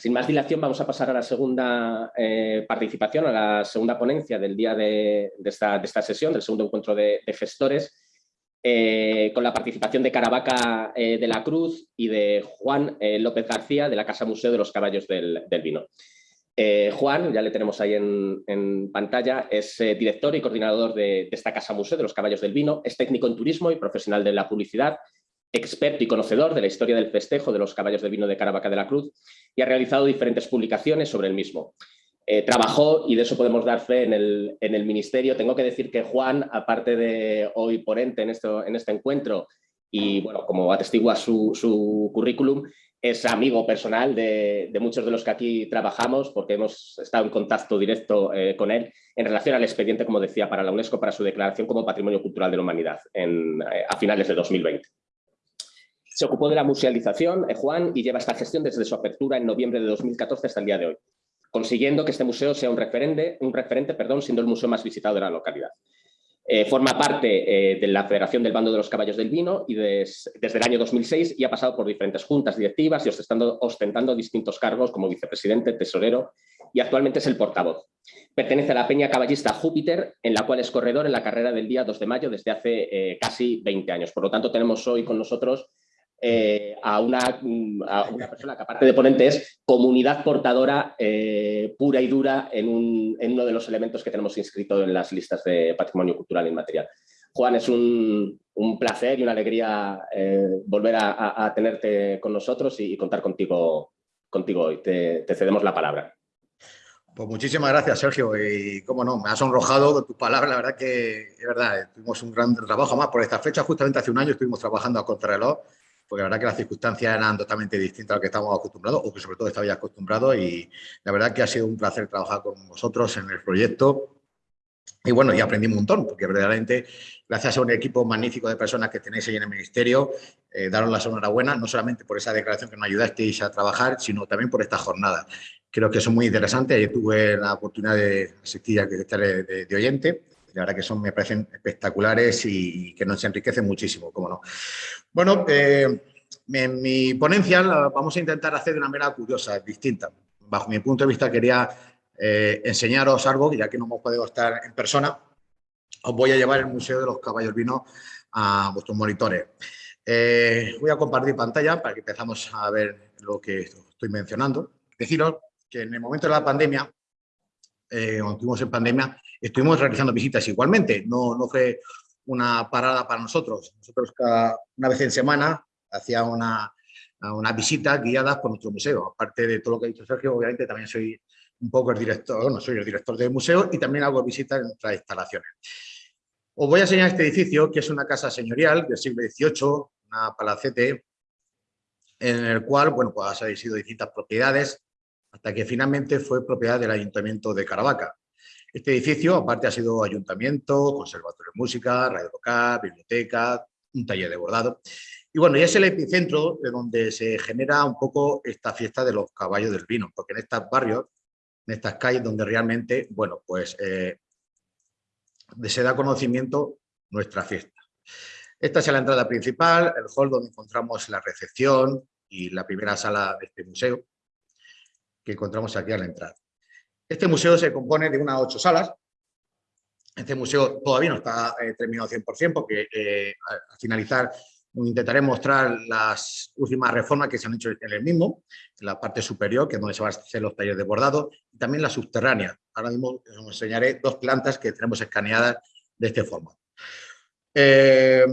Sin más dilación, vamos a pasar a la segunda eh, participación, a la segunda ponencia del día de, esta, sesión, del segundo encuentro de, gestores, eh, con la participación de Caravaca eh, de la Cruz y de Juan López García de la Casa Museo de los Caballos del, Vino. Juan, ya le tenemos ahí en, pantalla, es director y coordinador de, de esta Casa Museo de los Caballos del Vino, es técnico en turismo y profesional de la publicidad, experto y conocedor de la historia del festejo de los caballos de vino de Caravaca de la Cruz y ha realizado diferentes publicaciones sobre el mismo. Eh, trabajó, y de eso podemos dar fe en el, en el, Ministerio, tengo que decir que Juan, aparte de hoy ponente en, esto, en este encuentro, y bueno, como atestigua su, su currículum, es amigo personal de, muchos de los que aquí trabajamos, porque hemos estado en contacto directo eh, con él en relación al expediente, como decía, para la UNESCO, para su declaración como Patrimonio Cultural de la Humanidad eh, a finales de 2020. Se ocupó de la musealización, eh, Juan, y lleva esta gestión desde su apertura en noviembre de 2014 hasta el día de hoy, consiguiendo que este museo sea un referente, un referente perdón, siendo el museo más visitado de la localidad. Eh, forma parte eh, de la Federación del Bando de los Caballos del Vino y desde el año 2006 y ha pasado por diferentes juntas directivas y ostentando, ostentando distintos cargos como vicepresidente, tesorero y actualmente es el portavoz. Pertenece a la Peña Caballista Júpiter, en la cual es corredor en la carrera del día 2 de mayo desde hace casi 20 años. Por lo tanto, tenemos hoy con nosotros eh, a, una, una, persona que aparte de ponente es comunidad portadora eh, pura y dura en, uno de los elementos que tenemos inscrito en las listas de patrimonio cultural inmaterial. Juan, es un, placer y una alegría eh, volver a, tenerte con nosotros y, contar contigo, contigo hoy. Te, cedemos la palabra. Pues muchísimas gracias, Sergio. Y cómo no, me has sonrojado con tus palabras. La verdad que es verdad, tuvimos un gran trabajo más por esta fecha. Justamente hace un año estuvimos trabajando a contrarreloj porque la verdad que las circunstancias eran totalmente distintas a lo que estamos acostumbrados, o que sobre todo estabais acostumbrados, y la verdad que ha sido un placer trabajar con vosotros en el proyecto. Y bueno, y aprendí un montón, porque verdaderamente, gracias a un equipo magnífico de personas que tenéis ahí en el Ministerio, eh, daros la enhorabuena, no solamente por esa declaración que nos ayudasteis a trabajar, sino también por esta jornada. Creo que son muy interesantes. Ayer tuve la oportunidad de asistir a de, de, de oyente la verdad que son, me parecen espectaculares y, que nos enriquecen muchísimo, cómo no. Bueno, eh, en mi ponencia la vamos a intentar hacer de una manera curiosa, distinta. Bajo mi punto de vista quería eh, enseñaros algo, ya que no hemos podido estar en persona, os voy a llevar el Museo de los Caballos Vinos a vuestros monitores. Eh, voy a compartir pantalla para que empezamos a ver lo que estoy mencionando. Deciros que en el momento de la pandemia, cuando estuvimos en pandemia, estuvimos realizando visitas igualmente, no, fue una parada para nosotros. Nosotros una vez en semana hacía una, una visita guiada por nuestro museo. Aparte de todo lo que ha dicho Sergio, obviamente también soy un poco el director, no soy el director del museo y también hago visitas en nuestras instalaciones. Os voy a enseñar este edificio, que es una casa señorial del siglo XVIII, una palacete, en el cual, bueno, pues ha sido distintas propiedades, hasta que finalmente fue propiedad del Ayuntamiento de Caravaca. Este edificio, aparte, ha sido ayuntamiento, conservatorio de música, radio local, biblioteca, un taller de bordado. Y bueno, y es el epicentro de donde se genera un poco esta fiesta de los caballos del vino, porque en estos barrios, en estas calles donde realmente, bueno, pues eh, se da conocimiento nuestra fiesta. Esta es la entrada principal, el hall donde encontramos la recepción y la primera sala de este museo, que encontramos aquí a la entrada. Este museo se compone de unas ocho salas. Este museo todavía no está eh, terminado 100% porque eh, al finalizar intentaré mostrar las últimas reformas que se han hecho en el mismo, en la parte superior, que es donde se van a hacer los talleres de bordado, y también la subterránea. Ahora mismo os enseñaré dos plantas que tenemos escaneadas de este formato. Eh,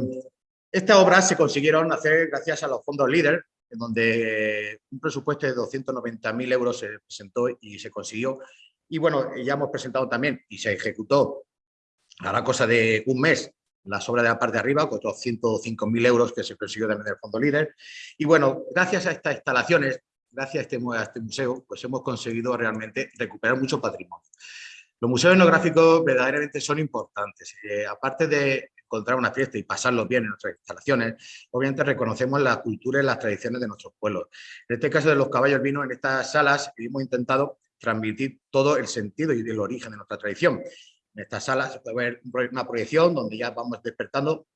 estas obras se consiguieron hacer gracias a los fondos LEADER, en donde un presupuesto de 290.000 euros se presentó y se consiguió y bueno, ya hemos presentado también y se ejecutó a la cosa de un mes las obras de la parte de arriba, con otros 105.000 euros que se consiguió también del Fondo Líder. Y bueno, gracias a estas instalaciones, gracias a este, a este museo, pues hemos conseguido realmente recuperar mucho patrimonio. Los museos etnográficos verdaderamente son importantes. Eh, aparte de encontrar una fiesta y pasarlo bien en nuestras instalaciones, obviamente reconocemos la cultura y las tradiciones de nuestros pueblos. En este caso de los caballos vinos, en estas salas hemos intentado transmitir todo el sentido y el origen de nuestra tradición. En esta sala se puede ver una proyección donde ya vamos despertando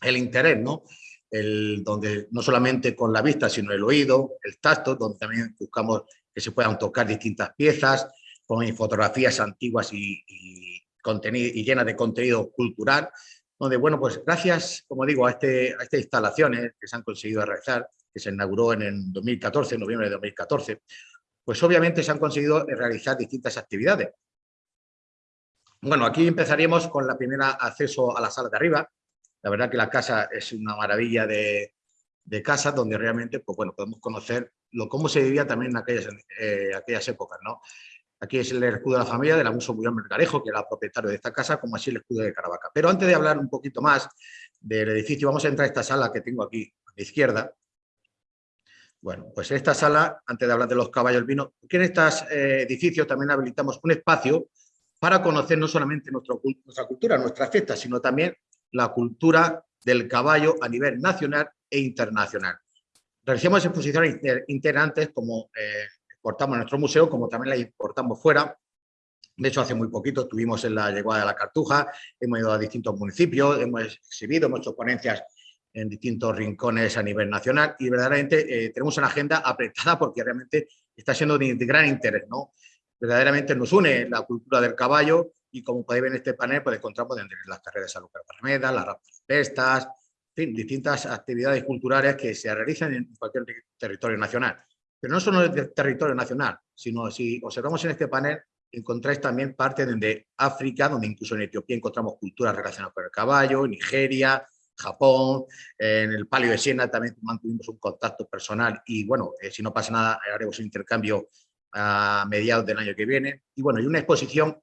el interés, ¿no? El, donde no solamente con la vista, sino el oído, el tacto, donde también buscamos que se puedan tocar distintas piezas, con fotografías antiguas y, y, y llenas de contenido cultural, donde, bueno, pues gracias, como digo, a, este, a estas instalaciones que se han conseguido realizar, que se inauguró en el 2014, en noviembre de 2014, pues obviamente se han conseguido realizar distintas actividades. Bueno, aquí empezaríamos con la primera acceso a la sala de arriba. La verdad que la casa es una maravilla de, de casa donde realmente, pues bueno, podemos conocer lo, cómo se vivía también en aquellas, eh, aquellas épocas, ¿no? Aquí es el escudo de la familia del abuso Guillermo Mercarejo, que era propietario de esta casa, como así el escudo de Caravaca. Pero antes de hablar un poquito más del edificio, vamos a entrar a esta sala que tengo aquí a la izquierda. Bueno, pues en esta sala, antes de hablar de los caballos vino, porque en estos eh, edificios también habilitamos un espacio para conocer no solamente nuestra cultura, nuestras fiestas, sino también la cultura del caballo a nivel nacional e internacional. Realizamos exposiciones integrantes como eh, exportamos en nuestro museo, como también la importamos fuera. De hecho, hace muy poquito estuvimos en la llegada de la Cartuja, hemos ido a distintos municipios, hemos exhibido, hemos hecho ponencias en distintos rincones a nivel nacional y verdaderamente eh, tenemos una agenda apretada porque realmente está siendo de, gran interés. ¿no? Verdaderamente nos une la cultura del caballo y como podéis ver en este panel, pues encontramos las carreras de Lucas Barrameda, las pestas, en fin, distintas actividades culturales que se realizan en cualquier territorio nacional. Pero no solo del territorio nacional, sino si observamos en este panel, encontráis también parte de África, donde incluso en Etiopía encontramos culturas relacionadas con el caballo, Nigeria, Japón, en el Palio de Siena también mantuvimos un contacto personal y bueno, eh, si no pasa nada haremos un intercambio a mediados del año que viene. Y bueno, y una exposición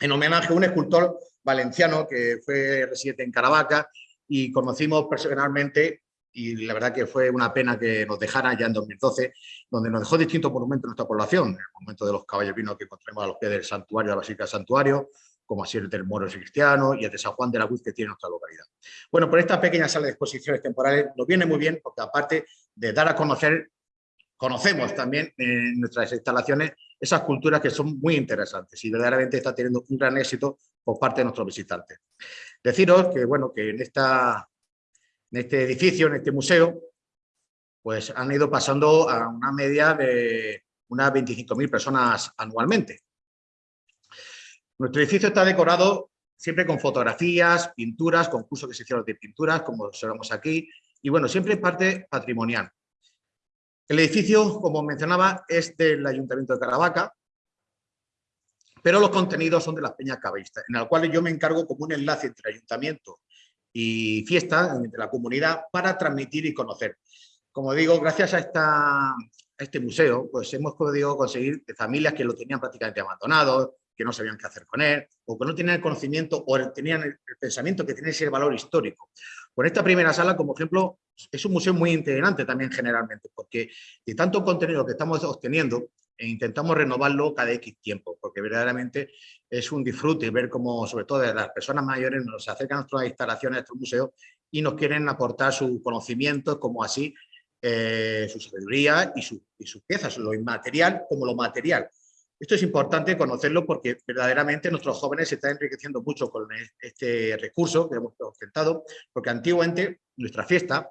en homenaje a un escultor valenciano que fue residente en Caravaca y conocimos personalmente y la verdad que fue una pena que nos dejara ya en 2012, donde nos dejó distintos monumentos en nuestra población, el monumento de los caballos vinos que encontramos a los pies del santuario, la Basílica del Santuario, como así el del Moro Cristiano y el de San Juan de la Cruz que tiene nuestra localidad. Bueno, por esta pequeña sala de exposiciones temporales nos viene muy bien porque aparte de dar a conocer, conocemos también en nuestras instalaciones esas culturas que son muy interesantes y verdaderamente está teniendo un gran éxito por parte de nuestros visitantes. Deciros que, bueno, que en, esta, en este edificio, en este museo, pues han ido pasando a una media de unas 25.000 personas anualmente. Nuestro edificio está decorado siempre con fotografías, pinturas, concursos que se hicieron de pinturas, como observamos aquí, y bueno, siempre parte patrimonial. El edificio, como mencionaba, es del Ayuntamiento de Caravaca, pero los contenidos son de las peñas caballistas, en el cual yo me encargo como un enlace entre ayuntamiento y fiesta, entre la comunidad, para transmitir y conocer. Como digo, gracias a, este museo, pues hemos podido conseguir familias que lo tenían prácticamente abandonado, que no sabían qué hacer con él, o que no tenían el conocimiento o tenían el, pensamiento que tiene ese valor histórico. Con esta primera sala, como ejemplo, es un museo muy integrante también generalmente, porque de tanto contenido que estamos obteniendo, e intentamos renovarlo cada X tiempo, porque verdaderamente es un disfrute ver cómo, sobre todo las personas mayores, nos acercan a nuestras instalaciones, a estos museos, y nos quieren aportar su conocimiento, como así eh, su sabiduría y, su, sus piezas, lo inmaterial como lo material. Esto es importante conocerlo porque verdaderamente nuestros jóvenes se están enriqueciendo mucho con este recurso que hemos presentado, porque antiguamente nuestra fiesta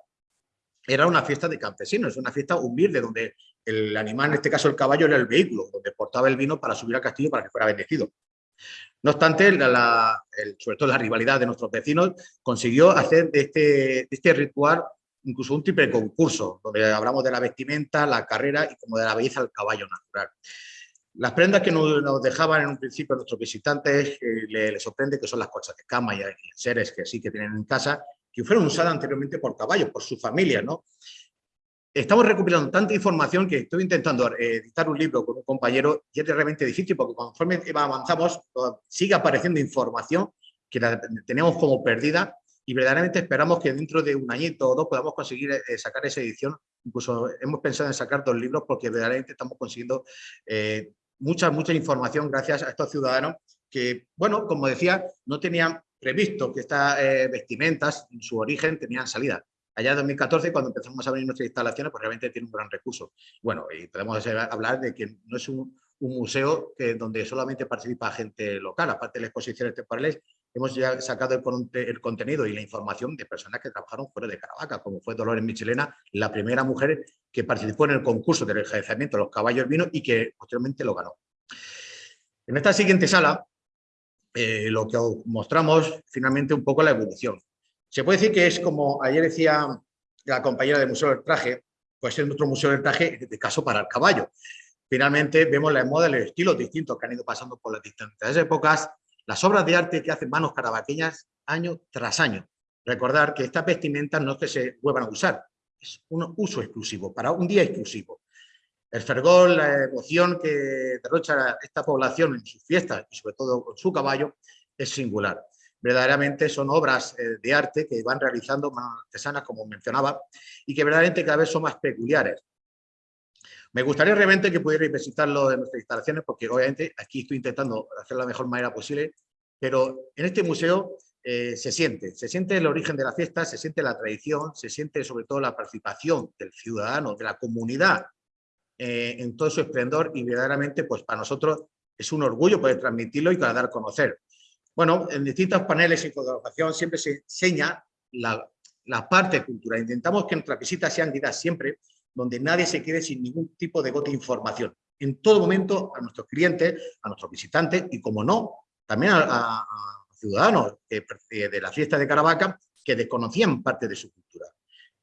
era una fiesta de campesinos, una fiesta humilde donde el animal, en este caso el caballo, era el vehículo, donde portaba el vino para subir al castillo para que fuera bendecido. No obstante, sobre todo la rivalidad de nuestros vecinos consiguió hacer de este, de este ritual incluso un triple concurso, donde hablamos de la vestimenta, la carrera y como de la belleza del caballo natural. Las prendas que nos, dejaban en un principio nuestros visitantes eh, les, sorprende que son las cosas de cama y seres que sí que tienen en casa, que fueron usadas anteriormente por caballos, por su familia, ¿no? Estamos recopilando tanta información que estoy intentando eh, editar un libro con un compañero y es realmente difícil porque conforme avanzamos sigue apareciendo información que la tenemos como perdida y verdaderamente esperamos que dentro de un añito o dos podamos conseguir eh, sacar esa edición. Incluso hemos pensado en sacar dos libros porque verdaderamente estamos consiguiendo mucha, mucha información gracias a estos ciudadanos que, bueno, como decía, no tenían previsto que estas eh, vestimentas en su origen tenían salida. Allá en 2014, cuando empezamos a abrir nuestras instalaciones, pues realmente tiene un gran recurso. Bueno, y podemos hablar de que no es un, museo que, donde solamente participa gente local, aparte de las exposiciones temporales, hemos ya sacado el, contenido y la información de personas que trabajaron fuera de Caravaca, como fue Dolores Michelena, la primera mujer que participó en el concurso del enjaezamiento de los caballos vinos y que posteriormente lo ganó. En esta siguiente sala, eh, lo que os mostramos finalmente un poco la evolución. Se puede decir que es como ayer decía la compañera del Museo del Traje, pues es nuestro Museo del Traje, de caso para el caballo. Finalmente vemos la moda, los estilos distintos que han ido pasando por las distintas épocas, las obras de arte que hacen manos carabaqueñas año tras año. Recordar que estas vestimentas no es que se vuelvan a usar, es un uso exclusivo, para un día exclusivo. El fervor, la emoción que derrocha esta población en sus fiestas y sobre todo con su caballo es singular. Verdaderamente son obras eh, de arte que van realizando manos artesanas, como mencionaba, y que verdaderamente cada vez son más peculiares. Me gustaría realmente que pudierais visitarlo en nuestras instalaciones, porque obviamente aquí estoy intentando hacerlo de la mejor manera posible, pero en este museo eh, se siente, se siente el origen de la fiesta, se siente la tradición, se siente sobre todo la participación del ciudadano, de la comunidad eh, en todo su esplendor y verdaderamente pues para nosotros es un orgullo poder transmitirlo y dar a conocer. Bueno, en distintos paneles y fotografiación siempre se enseña la, la parte cultural. Intentamos que nuestras visitas sean guiadas siempre donde nadie se quede sin ningún tipo de gota de información. En todo momento a nuestros clientes, a nuestros visitantes y, como no, también a, ciudadanos de la fiesta de Caravaca que desconocían parte de su cultura.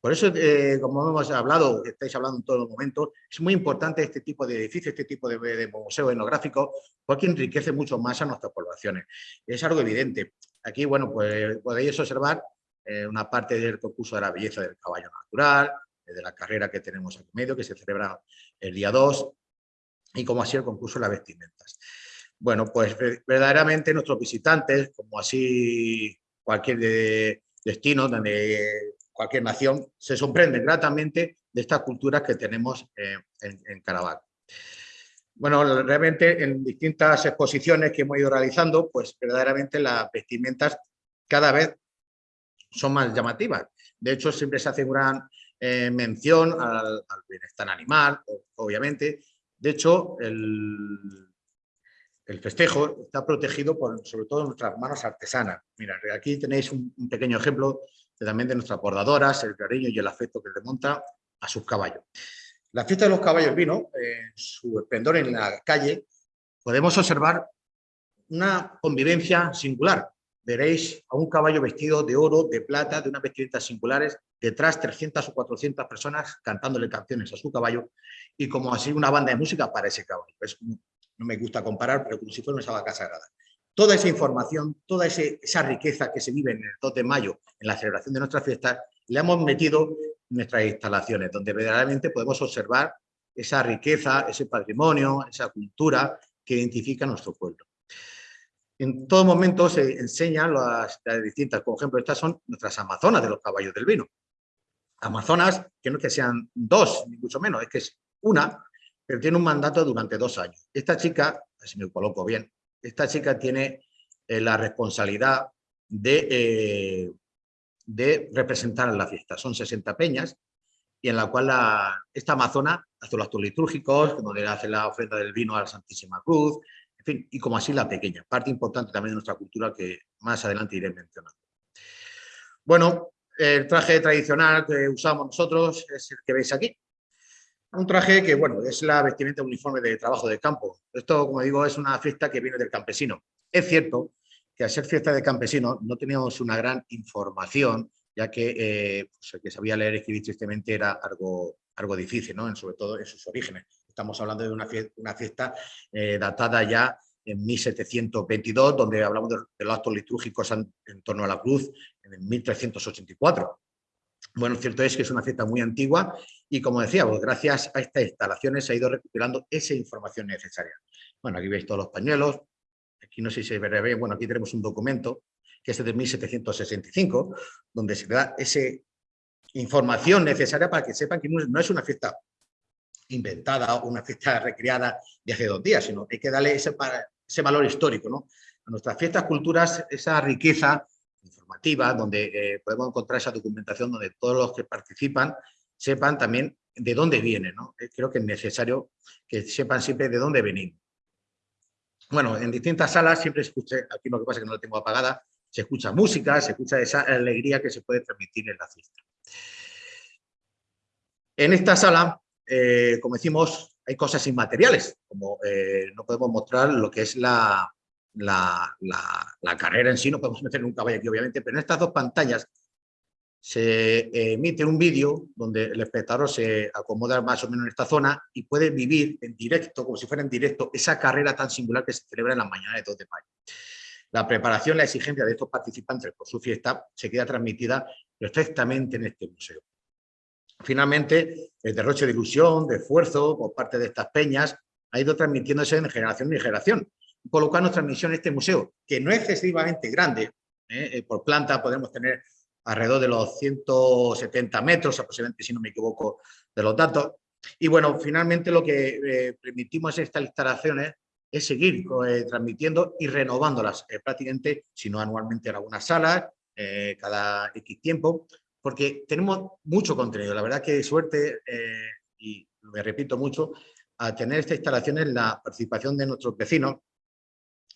Por eso, eh, como hemos hablado, estáis hablando en todo momento, es muy importante este tipo de edificio, este tipo de, de museo etnográfico, porque enriquece mucho más a nuestras poblaciones. Es algo evidente. Aquí, bueno, pues podéis observar eh, una parte del concurso de la belleza del caballo natural, de la carrera que tenemos aquí medio, que se celebra el día 2, y como así el concurso de las vestimentas. Bueno, pues verdaderamente nuestros visitantes, como así cualquier destino, de cualquier nación, se sorprenden gratamente de estas culturas que tenemos en, en Caravaca. Bueno, realmente en distintas exposiciones que hemos ido realizando, pues verdaderamente las vestimentas cada vez son más llamativas. De hecho, siempre se hace gran eh, mención al, bienestar animal, obviamente. De hecho, el, el, festejo está protegido por, sobre todo, nuestras manos artesanas. Mira, aquí tenéis un, pequeño ejemplo también de nuestras bordadoras, el cariño y el afecto que demonta a sus caballos. La fiesta de los caballos vino, su esplendor en la calle, podemos observar una convivencia singular. Veréis a un caballo vestido de oro, de plata, de unas vestimentas singulares, detrás 300 o 400 personas cantándole canciones a su caballo y como así una banda de música para ese caballo. no me gusta comparar, pero como si fuera una vaca sagrada. Toda esa información, toda esa riqueza que se vive en el 2 de mayo, en la celebración de nuestra fiesta, la hemos metido en nuestras instalaciones, donde verdaderamente podemos observar esa riqueza, ese patrimonio, esa cultura que identifica a nuestro pueblo. En todo momento se enseñan las, las distintas, por ejemplo, estas son nuestras amazonas de los caballos del vino. Amazonas, que no es que sean dos, ni mucho menos, es que es una, pero tiene un mandato durante dos años. Esta chica, si me coloco bien, esta chica tiene eh, la responsabilidad de, eh, representar la fiesta. Son 60 peñas y en la cual esta amazona hace los actos litúrgicos, donde hace la ofrenda del vino a la Santísima Cruz, en fin, y como así la pequeña, parte importante también de nuestra cultura que más adelante iré mencionando. Bueno, el traje tradicional que usamos nosotros es el que veis aquí. Un traje que, bueno, es la vestimenta uniforme de trabajo de campo. Esto, como digo, es una fiesta que viene del campesino. Es cierto que al ser fiesta de campesino no teníamos una gran información, ya que eh, pues, el que sabía leer y escribir tristemente era algo, algo difícil, ¿no? sobre todo en sus orígenes. Estamos hablando de una fiesta, una fiesta eh, datada ya en 1722, donde hablamos de, los actos litúrgicos en, torno a la cruz en 1384. Bueno, cierto es que es una fiesta muy antigua y como decía, pues gracias a estas instalaciones se ha ido recuperando esa información necesaria. Bueno, aquí veis todos los pañuelos, aquí no sé si se ve bien, bueno, aquí tenemos un documento que es de 1765, donde se da esa información necesaria para que sepan que no es una fiesta inventada o una fiesta recreada de dos días, sino que hay que darle ese, ese valor histórico. ¿no? A nuestras fiestas, culturas, esa riqueza donde eh, podemos encontrar esa documentación donde todos los que participan sepan también de dónde vienen. ¿no? Eh, creo que es necesario que sepan siempre de dónde venimos. Bueno, en distintas salas siempre escuché, aquí lo que pasa es que no la tengo apagada, se escucha música, se escucha esa alegría que se puede transmitir en la fiesta. En esta sala, eh, como decimos, hay cosas inmateriales, como no podemos mostrar lo que es la, la, carrera en sí, no podemos meter un caballo aquí obviamente, pero en estas dos pantallas se emite un vídeo donde el espectador se acomoda más o menos en esta zona y puede vivir en directo, como si fuera en directo, esa carrera tan singular que se celebra en la mañana de 2 de mayo. La preparación, la exigencia de estos participantes por su fiesta se queda transmitida perfectamente en este museo. Finalmente, el derroche de ilusión, de esfuerzo por parte de estas peñas ha ido transmitiéndose de generación en generación, colocando transmisión en este museo, que no es excesivamente grande, ¿eh? Eh, por planta podemos tener alrededor de los 170 metros aproximadamente, si no me equivoco, de los datos. Y bueno, finalmente lo que eh, permitimos estas instalaciones es seguir eh, transmitiendo y renovándolas eh, prácticamente, si no anualmente en algunas salas, cada X tiempo, porque tenemos mucho contenido. La verdad que suerte, y me repito mucho, a tener estas instalaciones, la participación de nuestros vecinos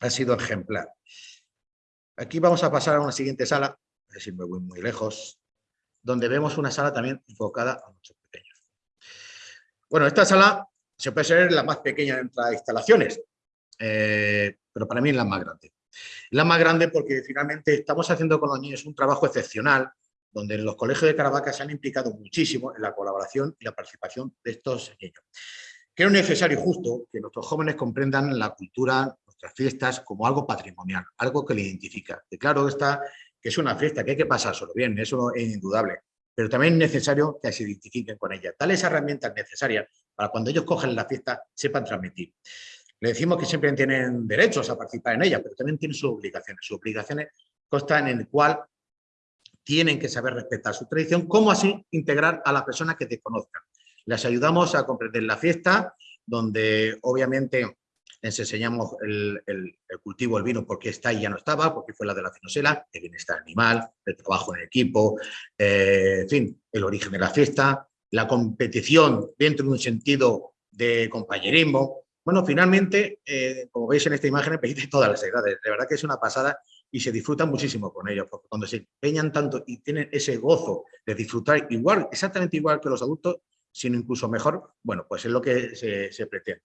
ha sido ejemplar. Aquí vamos a pasar a una siguiente sala, es decir, me voy muy lejos, donde vemos una sala también enfocada a nuestros pequeños. Bueno, esta sala se puede ser la más pequeña de las instalaciones, eh, pero para mí es la más grande. La más grande porque finalmente estamos haciendo con los niños un trabajo excepcional, donde los colegios de Caravaca se han implicado muchísimo en la colaboración y la participación de estos niños. Creo necesario y justo que nuestros jóvenes comprendan la cultura, nuestras fiestas, como algo patrimonial, algo que le identifica. Claro está que es una fiesta, que hay que pasárselo bien, eso es indudable, pero también es necesario que se identifiquen con ella. Tales herramientas necesarias para cuando ellos cogen la fiesta sepan transmitir. Le decimos que siempre tienen derechos a participar en ella, pero también tienen sus obligaciones. Sus obligaciones constan en el cual tienen que saber respetar su tradición, cómo así integrar a las personas que te conozcan. Les ayudamos a comprender la fiesta, donde obviamente les enseñamos el, cultivo del vino porque está y ya no estaba, porque fue la de la finosela, el bienestar animal, el trabajo en equipo, eh, en fin, el origen de la fiesta, la competición dentro de un sentido de compañerismo. Bueno, finalmente, eh, como veis en esta imagen, de todas las edades. De verdad que es una pasada y se disfrutan muchísimo con ellos, porque cuando se empeñan tanto y tienen ese gozo de disfrutar igual, exactamente igual que los adultos, sino incluso mejor, bueno, pues es lo que se pretende.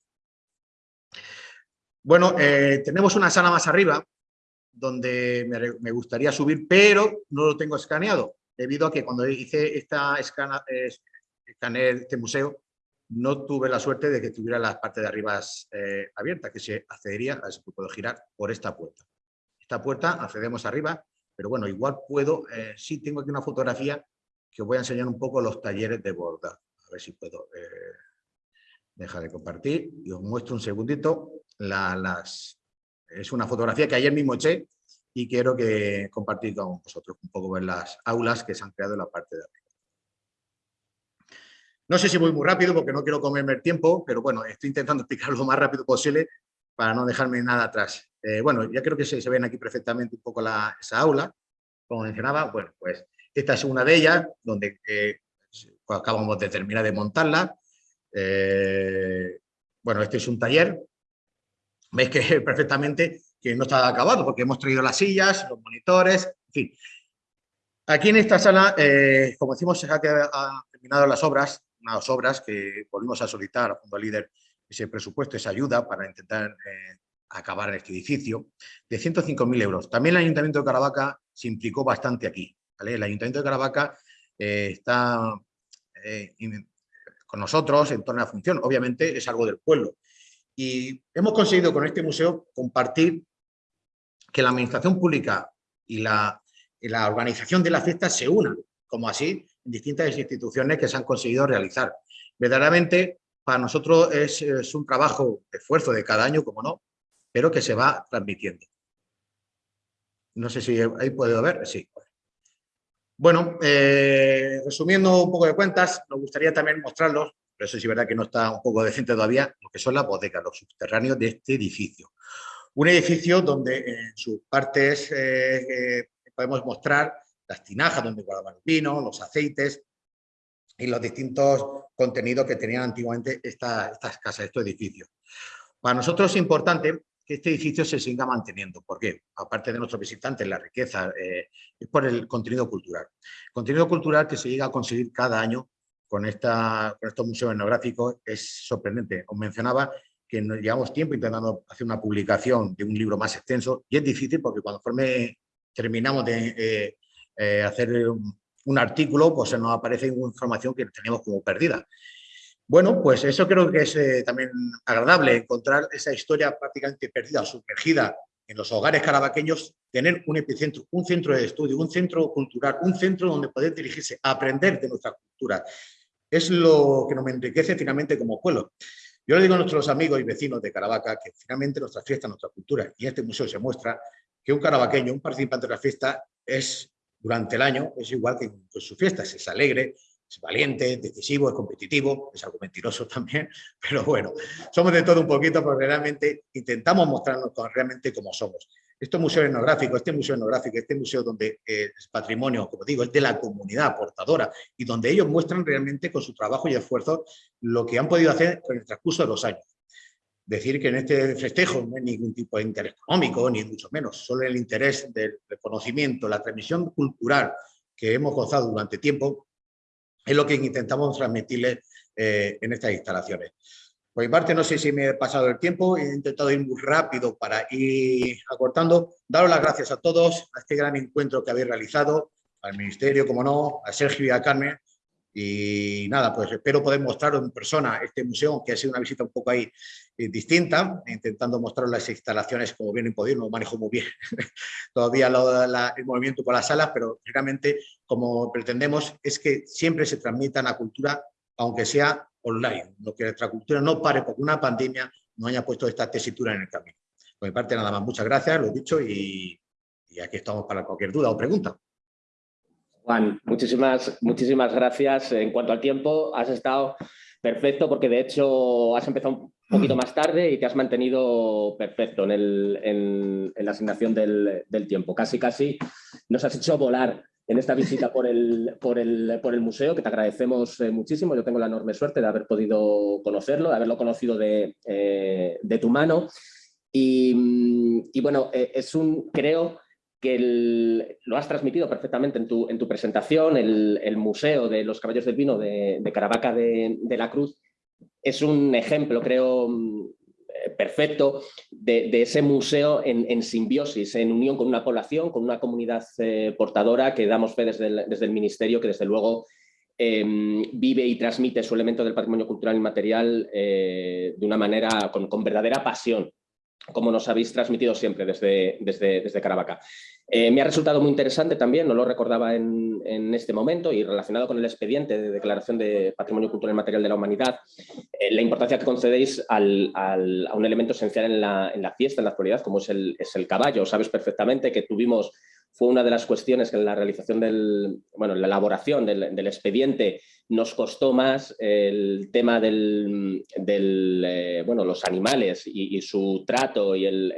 Bueno, eh, tenemos una sala más arriba donde me, gustaría subir, pero no lo tengo escaneado, debido a que cuando hice esta escana, este museo, no tuve la suerte de que tuviera la parte de arriba eh, abierta, que se accedería, a ver si puedo girar, por esta puerta. Esta puerta accedemos arriba, pero bueno, igual puedo, eh, sí tengo aquí una fotografía que os voy a enseñar un poco los talleres de bordado. A ver si puedo dejar de compartir y os muestro un segundito las, es una fotografía que ayer mismo eché y quiero que compartir con vosotros un poco ver las aulas que se han creado en la parte de arriba. No sé si voy muy rápido porque no quiero comerme el tiempo, pero bueno, estoy intentando explicarlo lo más rápido posible para no dejarme nada atrás. Eh, bueno, ya creo que se, se, ven aquí perfectamente un poco la, esa aula, como mencionaba, bueno, pues esta es una de ellas, donde eh, acabamos de terminar de montarla. Eh, bueno, este es un taller veis que perfectamente que no está acabado porque hemos traído las sillas, los monitores, en fin. Aquí en esta sala, eh, como decimos, se han terminado las obras, unas obras que volvimos a solicitar a Fondo Líder ese presupuesto, esa ayuda para intentar eh, acabar en este edificio, de 105.000 euros. También el Ayuntamiento de Caravaca se implicó bastante aquí. El Ayuntamiento de Caravaca eh, está con nosotros en torno a la función. Obviamente es algo del pueblo, y hemos conseguido con este museo compartir que la administración pública y la, organización de la fiesta se unan, como así en distintas instituciones que se han conseguido realizar. Verdaderamente, para nosotros es, un trabajo de esfuerzo de cada año, como no, pero que se va transmitiendo. No sé si ahí puedo ver, sí. Bueno, eh, resumiendo un poco de cuentas, nos gustaría también mostrarlos eso sí es verdad que no está un poco decente todavía, lo que son las bodegas, los subterráneos de este edificio. Un edificio donde en sus partes eh, eh, podemos mostrar las tinajas donde guardaban el vino, los aceites y los distintos contenidos que tenían antiguamente estas casas, estos edificios. Para nosotros es importante que este edificio se siga manteniendo. ¿Por qué? Aparte de nuestros visitantes, la riqueza, eh, es por el contenido cultural. contenido cultural que se llega a conseguir cada año con, esta, con estos museos etnográficos es sorprendente. Os mencionaba que llevamos tiempo intentando hacer una publicación de un libro más extenso y es difícil porque cuando terminamos de eh, eh, hacer un, un, artículo, pues se nos aparece información que teníamos como perdida. Bueno, pues eso creo que es eh, también agradable, encontrar esa historia prácticamente perdida, sumergida en los hogares carabaqueños, tener un epicentro, un centro de estudio, un centro cultural, un centro donde poder dirigirse, aprender de nuestra cultura. Es lo que nos enriquece finalmente como pueblo. Yo le digo a nuestros amigos y vecinos de Caravaca que finalmente nuestra fiesta, nuestra cultura, y este museo se muestra que un carabaqueño, un participante de la fiesta, es durante el año, es igual que en su fiesta, es alegre, es valiente, es decisivo, es competitivo, es algo mentiroso también, pero bueno, somos de todo un poquito porque realmente intentamos mostrarnos realmente como somos. Este museo etnográfico, este museo etnográfico, este museo donde eh, es patrimonio, como digo, es de la comunidad portadora y donde ellos muestran realmente con su trabajo y esfuerzo lo que han podido hacer con el transcurso de los años. Decir que en este festejo no hay ningún tipo de interés económico, ni mucho menos, solo el interés del conocimiento, la transmisión cultural que hemos gozado durante tiempo, es lo que intentamos transmitirles eh, en estas instalaciones. Por mi parte, no sé si me he pasado el tiempo, he intentado ir muy rápido para ir acortando. Daros las gracias a todos, a este gran encuentro que habéis realizado, al Ministerio, como no, a Sergio y a Carmen. Y nada, pues espero poder mostraros en persona este museo, que ha sido una visita un poco ahí eh, distinta, intentando mostraros las instalaciones como bien he podido, no manejo muy bien todavía el movimiento con las salas, pero realmente como pretendemos es que siempre se transmita la cultura, aunque sea online, lo que nuestra cultura no pare porque una pandemia no haya puesto esta tesitura en el camino. Por mi parte nada más, muchas gracias, lo he dicho y, aquí estamos para cualquier duda o pregunta. Juan, muchísimas, muchísimas gracias. En cuanto al tiempo, has estado perfecto porque de hecho has empezado un poquito más tarde y te has mantenido perfecto en, el, la asignación del, tiempo. Casi, casi nos has hecho volar en esta visita por el, por el, por el museo, que te agradecemos eh, muchísimo. Yo tengo la enorme suerte de haber podido conocerlo, de haberlo conocido de, eh, de tu mano. Y, y bueno, eh, es un, creo que lo has transmitido perfectamente en tu, en tu presentación, el, Museo de los Caballos del Vino de, Caravaca de, la Cruz es un ejemplo, creo, perfecto de, ese museo en, simbiosis, en unión con una población, con una comunidad eh, portadora que damos fe desde el, Ministerio, que desde luego em, vive y transmite su elemento del patrimonio cultural y material eh, de una manera, con, con verdadera pasión como nos habéis transmitido siempre desde, desde, desde Caravaca. Eh, me ha resultado muy interesante también, no lo recordaba en, este momento y relacionado con el expediente de declaración de Patrimonio Cultural Material de la Humanidad, eh, la importancia que concedéis a un elemento esencial en la, fiesta, en la actualidad, como es el, caballo. Sabes perfectamente que tuvimos fue una de las cuestiones que en la realización del, bueno, en la elaboración del, expediente nos costó más el tema del, eh, los animales y, su trato y el,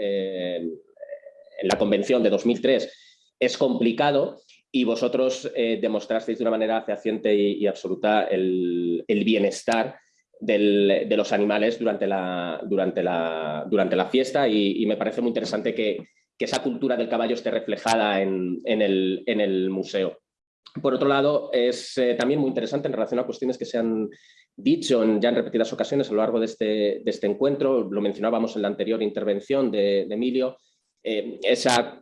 en la convención de 2003 es complicado y vosotros eh, demostrasteis de una manera fehaciente y, absoluta el, bienestar de los animales durante la, durante la, durante la fiesta y me parece muy interesante que, esa cultura del caballo esté reflejada en, el, museo. Por otro lado, es eh, también muy interesante en relación a cuestiones que se han dicho ya en repetidas ocasiones a lo largo de este, este encuentro, lo mencionábamos en la anterior intervención de, Emilio, eh, esa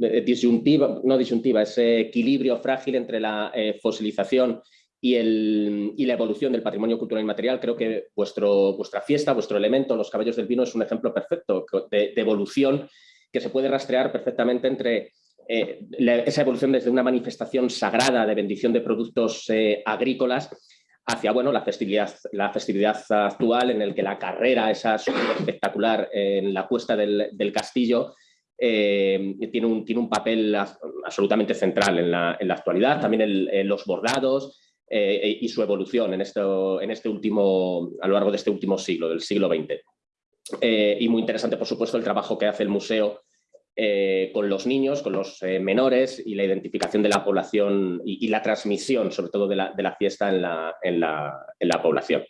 eh, disyuntiva, no disyuntiva, ese equilibrio frágil entre la fosilización y, el, y, la evolución del patrimonio cultural y material. Creo que vuestro, vuestra fiesta, vuestro elemento, los caballos del vino, es un ejemplo perfecto de evolución que se puede rastrear perfectamente entre eh, esa evolución desde una manifestación sagrada de bendición de productos eh, agrícolas hacia bueno, la, festividad, la festividad actual en el que la carrera, esa espectacular en la cuesta del, castillo, eh, tiene, un, tiene un papel absolutamente central en la, en la actualidad. También los bordados y su evolución en, en este último, a lo largo de este último siglo, del siglo XX. Eh, y muy interesante, por supuesto, el trabajo que hace el museo eh, con los niños, con los eh, menores y la identificación de la población y, la transmisión, sobre todo, de la, fiesta en la, población.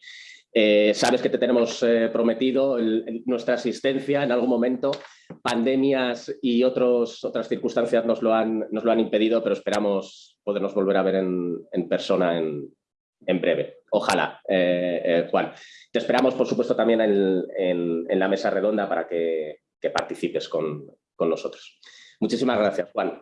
Eh, sabes que te tenemos eh, prometido nuestra asistencia en algún momento. Pandemias y otras circunstancias nos lo, han, nos lo han impedido, pero esperamos podernos volver a ver en, persona en, breve. Ojalá, eh, Juan. Te esperamos, por supuesto, también en, la mesa redonda para que, participes con, con nosotros. Muchísimas gracias, Juan.